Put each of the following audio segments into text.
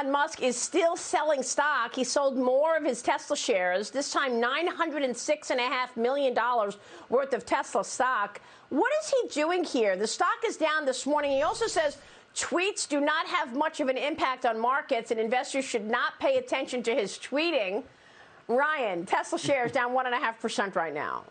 Elon Musk is still selling stock. He sold more of his Tesla shares, this time $906.5 million worth of Tesla stock. What is he doing here? The stock is down this morning. He also says tweets do not have much of an impact on markets and investors should not pay attention to his tweeting. Ryan, Tesla shares down 1.5% right now.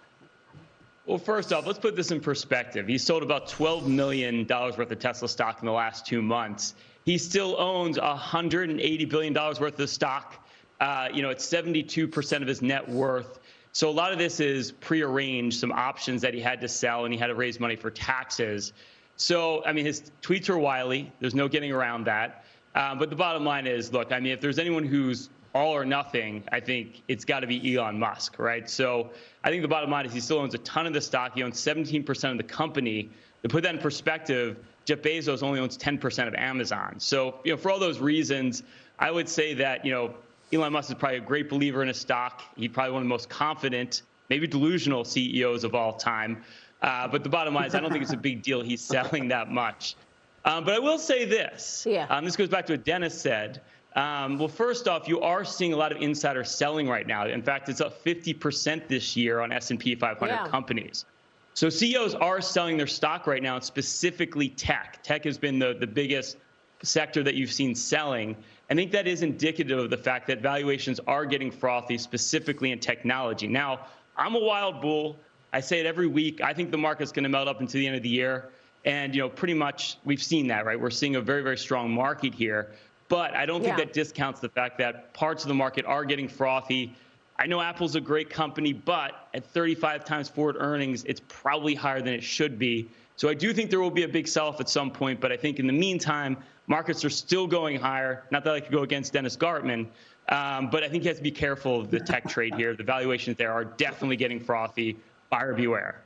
Well, first off, let's put this in perspective. He sold about $12 million worth of Tesla stock in the last two months. He still owns $180 billion worth of stock. Uh, you know, it's 72% of his net worth. So a lot of this is prearranged, some options that he had to sell, and he had to raise money for taxes. So, I mean, his tweets are wily. There's no getting around that. Um, but the bottom line is, look, I mean, if there's anyone who's all or nothing, I think it's got to be Elon Musk, right? So I think the bottom line is he still owns a ton of the stock. He owns 17% of the company. To put that in perspective, Jeff Bezos only owns 10% of Amazon. So, you know, for all those reasons, I would say that, you know, Elon Musk is probably a great believer in a stock. He's probably one of the most confident, maybe delusional CEOs of all time. Uh, but the bottom line is, I don't think it's a big deal he's selling that much. Um, but I will say this. Yeah. Um, this goes back to what Dennis said. Um, well, first off, you are seeing a lot of insider selling right now. In fact, it's up 50% this year on S&P 500 yeah. companies. So CEOs are selling their stock right now, specifically tech. Tech has been the, the biggest sector that you've seen selling. I think that is indicative of the fact that valuations are getting frothy, specifically in technology. Now, I'm a wild bull. I say it every week. I think the market's going to melt up into the end of the year. And, you know, pretty much we've seen that, right? We're seeing a very, very strong market here. But I don't think yeah. that discounts the fact that parts of the market are getting frothy. I know Apple's a great company, but at 35 times forward earnings, it's probably higher than it should be. So I do think there will be a big sell-off at some point, but I think in the meantime, markets are still going higher. Not that I could go against Dennis Gartman, um, but I think you have to be careful of the tech trade here. The valuations there are definitely getting frothy. Buyer beware.